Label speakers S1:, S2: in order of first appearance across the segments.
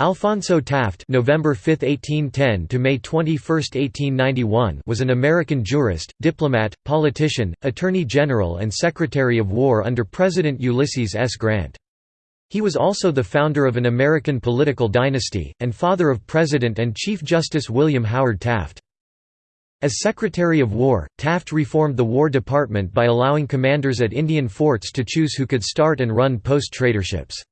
S1: Alphonso Taft November 5, 1810 to May 21, 1891 was an American jurist, diplomat, politician, attorney general and secretary of war under President Ulysses S. Grant. He was also the founder of an American political dynasty, and father of President and Chief Justice William Howard Taft. As Secretary of War, Taft reformed the War Department by allowing commanders at Indian forts to choose who could start and run post-traderships.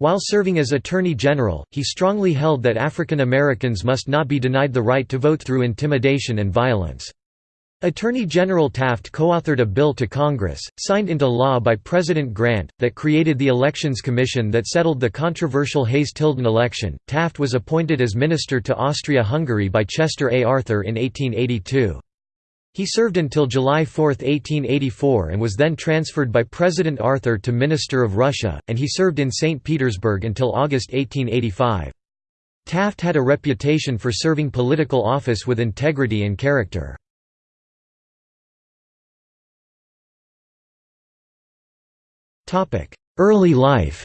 S1: While serving as Attorney General, he strongly held that African Americans must not be denied the right to vote through intimidation and violence. Attorney General Taft co-authored a bill to Congress, signed into law by President Grant, that created the Elections Commission that settled the controversial Hayes-Tilden election. Taft was appointed as minister to Austria-Hungary by Chester A. Arthur in 1882. He served until July 4, 1884 and was then transferred by President Arthur to Minister of Russia, and he served in St. Petersburg until August 1885. Taft had a reputation for serving political office with integrity and character. Early life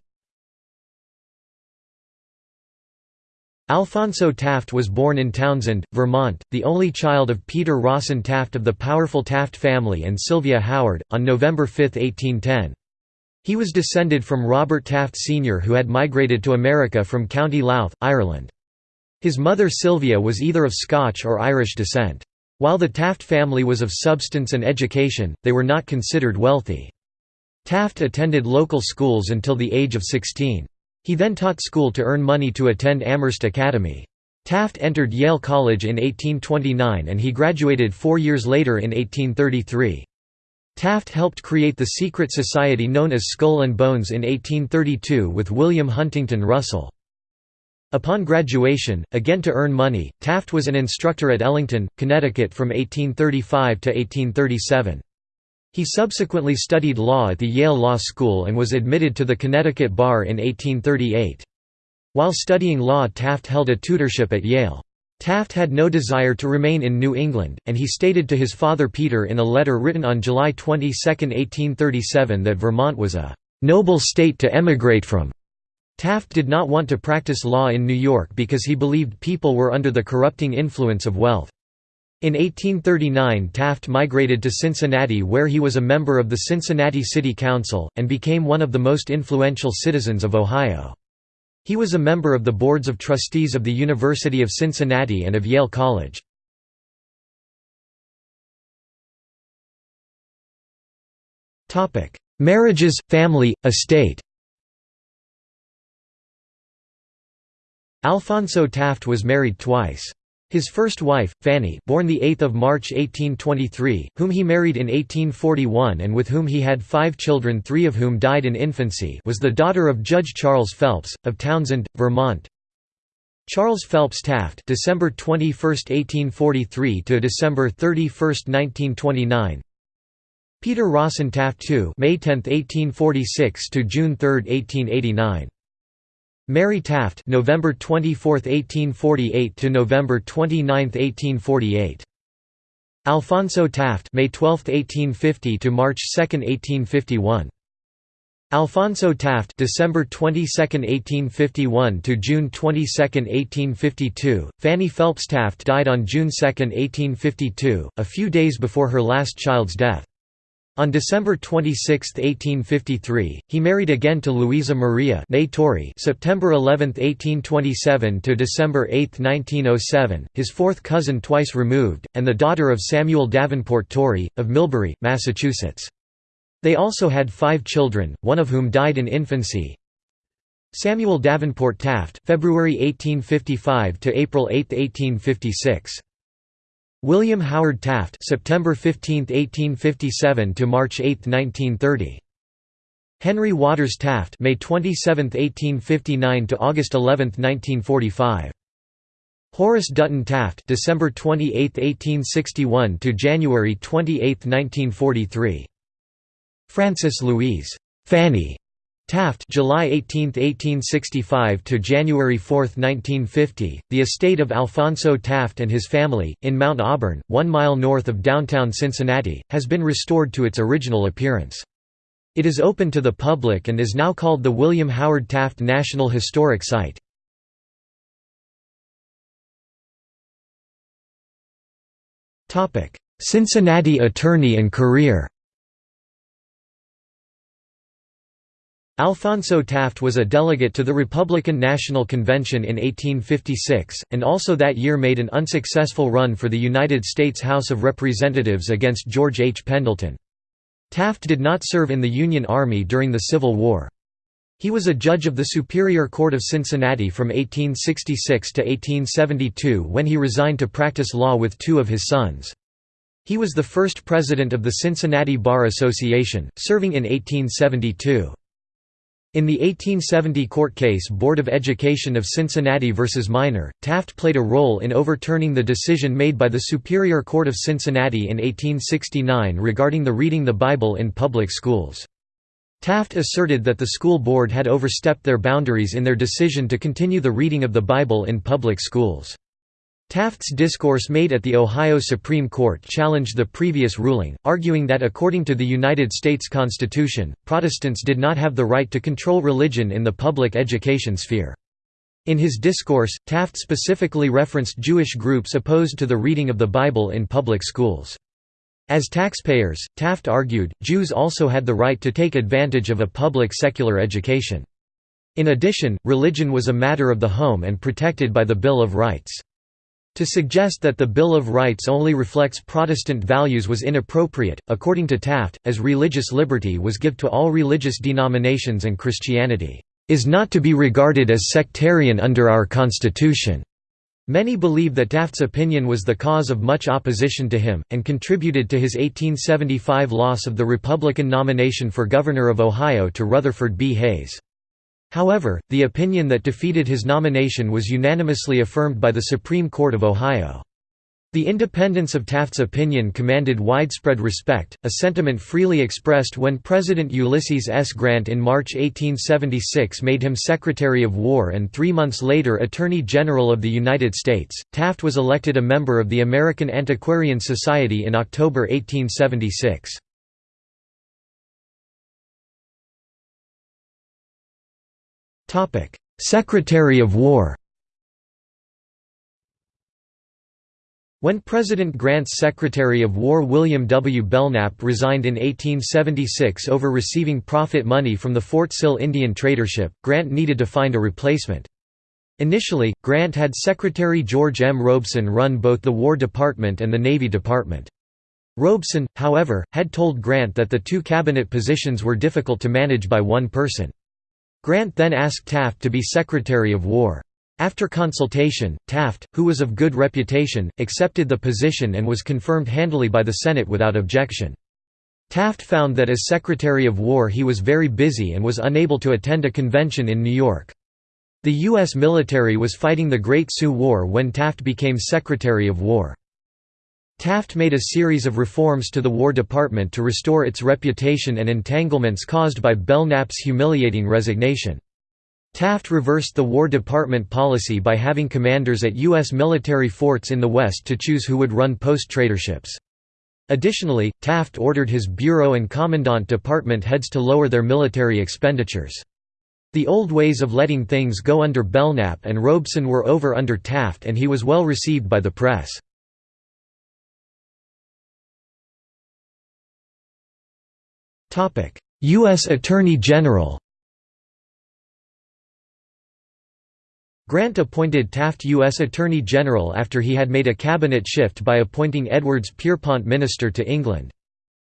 S1: Alphonso Taft was born in Townshend, Vermont, the only child of Peter Rawson Taft of the powerful Taft family and Sylvia Howard, on November 5, 1810. He was descended from Robert Taft Sr. who had migrated to America from County Louth, Ireland. His mother Sylvia was either of Scotch or Irish descent. While the Taft family was of substance and education, they were not considered wealthy. Taft attended local schools until the age of 16. He then taught school to earn money to attend Amherst Academy. Taft entered Yale College in 1829 and he graduated four years later in 1833. Taft helped create the secret society known as Skull and Bones in 1832 with William Huntington Russell. Upon graduation, again to earn money, Taft was an instructor at Ellington, Connecticut from 1835 to 1837. He subsequently studied law at the Yale Law School and was admitted to the Connecticut Bar in 1838. While studying law Taft held a tutorship at Yale. Taft had no desire to remain in New England, and he stated to his father Peter in a letter written on July 22, 1837 that Vermont was a "...noble state to emigrate from." Taft did not want to practice law in New York because he believed people were under the corrupting influence of wealth. In 1839 Taft migrated to Cincinnati where he was a member of the Cincinnati City Council, and became one of the most influential citizens of Ohio. He was a member of the boards of trustees of the University of Cincinnati and of Yale College. Marriages, family, estate Alphonso Taft was married twice. His first wife, Fanny born 8 March 1823, whom he married in 1841 and with whom he had five children three of whom died in infancy was the daughter of Judge Charles Phelps, of Townshend, Vermont. Charles Phelps Taft December 21, 1843 to December 31, 1929 Peter Rawson Taft II May 10, 1846 to June 3, 1889 Mary Taft November 24, 1848 to November 29, 1848 Alphonso Taft May 12, 1850 to March 2, 1851 Alphonso Taft December 22, 1851 to June 22, 1852 Fanny Phelps Taft died on June 2, 1852 a few days before her last child's death on December 26, 1853, he married again to Louisa Maria Torrey September 11, 1827 to December 8, 1907, his fourth cousin twice removed, and the daughter of Samuel Davenport Torrey, of Millbury, Massachusetts. They also had five children, one of whom died in infancy. Samuel Davenport Taft February 1855 to April 8, 1856. William Howard Taft September 15, 1857 to March 8, 1930. Henry Waters Taft May 27, 1859 to August 11, 1945. Horace Dutton Taft December 28, 1861 to January 28, 1943. Frances Louise Fanny Taft July 18, 1865 to January 4, 1950, the estate of Alphonso Taft and his family, in Mount Auburn, one mile north of downtown Cincinnati, has been restored to its original appearance. It is open to the public and is now called the William Howard Taft National Historic Site. Cincinnati attorney and career Alphonso Taft was a delegate to the Republican National Convention in 1856, and also that year made an unsuccessful run for the United States House of Representatives against George H. Pendleton. Taft did not serve in the Union Army during the Civil War. He was a judge of the Superior Court of Cincinnati from 1866 to 1872 when he resigned to practice law with two of his sons. He was the first president of the Cincinnati Bar Association, serving in 1872. In the 1870 court case Board of Education of Cincinnati v. Minor, Taft played a role in overturning the decision made by the Superior Court of Cincinnati in 1869 regarding the reading the Bible in public schools. Taft asserted that the school board had overstepped their boundaries in their decision to continue the reading of the Bible in public schools. Taft's discourse made at the Ohio Supreme Court challenged the previous ruling, arguing that according to the United States Constitution, Protestants did not have the right to control religion in the public education sphere. In his discourse, Taft specifically referenced Jewish groups opposed to the reading of the Bible in public schools. As taxpayers, Taft argued, Jews also had the right to take advantage of a public secular education. In addition, religion was a matter of the home and protected by the Bill of Rights. To suggest that the Bill of Rights only reflects Protestant values was inappropriate, according to Taft, as religious liberty was give to all religious denominations and Christianity is not to be regarded as sectarian under our Constitution. Many believe that Taft's opinion was the cause of much opposition to him, and contributed to his 1875 loss of the Republican nomination for governor of Ohio to Rutherford B. Hayes. However, the opinion that defeated his nomination was unanimously affirmed by the Supreme Court of Ohio. The independence of Taft's opinion commanded widespread respect, a sentiment freely expressed when President Ulysses S. Grant in March 1876 made him Secretary of War and three months later Attorney General of the United States. Taft was elected a member of the American Antiquarian Society in October 1876. Secretary of War When President Grant's Secretary of War William W. Belknap resigned in 1876 over receiving profit money from the Fort Sill Indian tradership, Grant needed to find a replacement. Initially, Grant had Secretary George M. Robeson run both the War Department and the Navy Department. Robeson, however, had told Grant that the two cabinet positions were difficult to manage by one person. Grant then asked Taft to be Secretary of War. After consultation, Taft, who was of good reputation, accepted the position and was confirmed handily by the Senate without objection. Taft found that as Secretary of War he was very busy and was unable to attend a convention in New York. The U.S. military was fighting the Great Sioux War when Taft became Secretary of War. Taft made a series of reforms to the War Department to restore its reputation and entanglements caused by Belknap's humiliating resignation. Taft reversed the War Department policy by having commanders at U.S. military forts in the West to choose who would run post-traderships. Additionally, Taft ordered his Bureau and Commandant Department heads to lower their military expenditures. The old ways of letting things go under Belknap and Robeson were over under Taft and he was well received by the press. U.S. Attorney General Grant appointed Taft U.S. Attorney General after he had made a cabinet shift by appointing Edwards Pierrepont Minister to England.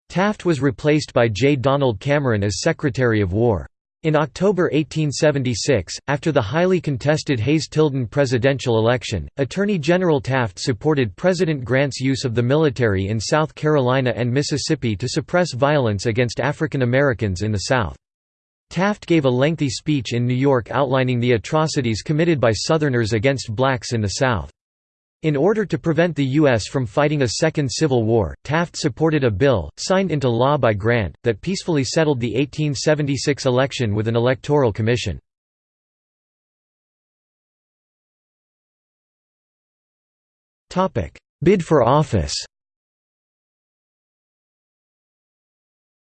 S1: Taft was replaced by J. Donald Cameron as Secretary of War. In October 1876, after the highly contested Hayes-Tilden presidential election, Attorney General Taft supported President Grant's use of the military in South Carolina and Mississippi to suppress violence against African Americans in the South. Taft gave a lengthy speech in New York outlining the atrocities committed by Southerners against blacks in the South. In order to prevent the U.S. from fighting a second civil war, Taft supported a bill, signed into law by Grant, that peacefully settled the 1876 election with an electoral commission. Bid for office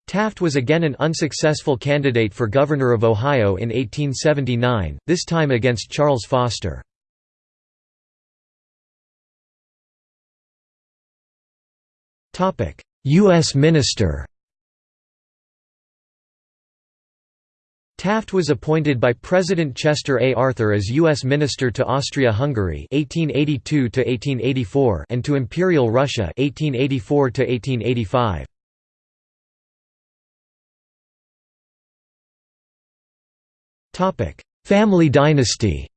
S1: Taft was again an unsuccessful candidate for governor of Ohio in 1879, this time against Charles Foster. U.S. Minister Taft was appointed by President Chester A. Arthur as U.S. Minister to Austria-Hungary (1882–1884) and to Imperial Russia (1884–1885). Topic: Family dynasty.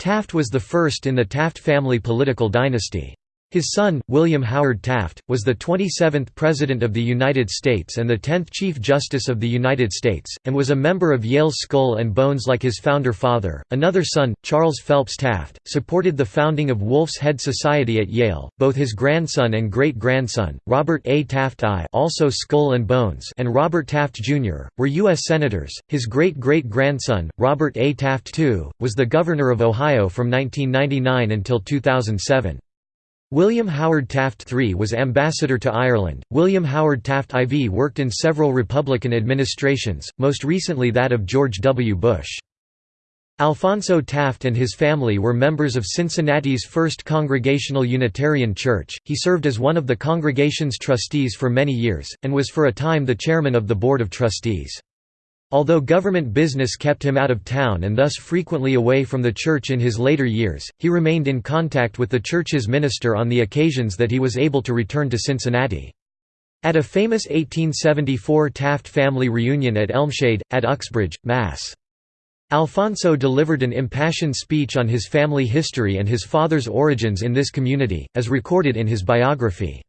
S1: Taft was the first in the Taft family political dynasty. His son, William Howard Taft, was the 27th President of the United States and the 10th Chief Justice of the United States, and was a member of Yale's Skull and Bones like his founder father. Another son, Charles Phelps Taft, supported the founding of Wolf's Head Society at Yale. Both his grandson and great grandson, Robert A. Taft I, also Skull and Bones, and Robert Taft Jr., were U.S. Senators. His great great grandson, Robert A. Taft II, was the Governor of Ohio from 1999 until 2007. William Howard Taft III was ambassador to Ireland. William Howard Taft IV worked in several Republican administrations, most recently that of George W. Bush. Alphonso Taft and his family were members of Cincinnati's First Congregational Unitarian Church. He served as one of the congregation's trustees for many years, and was for a time the chairman of the Board of Trustees. Although government business kept him out of town and thus frequently away from the church in his later years, he remained in contact with the church's minister on the occasions that he was able to return to Cincinnati. At a famous 1874 Taft family reunion at Elmshade, at Uxbridge, Mass. Alphonso delivered an impassioned speech on his family history and his father's origins in this community, as recorded in his biography.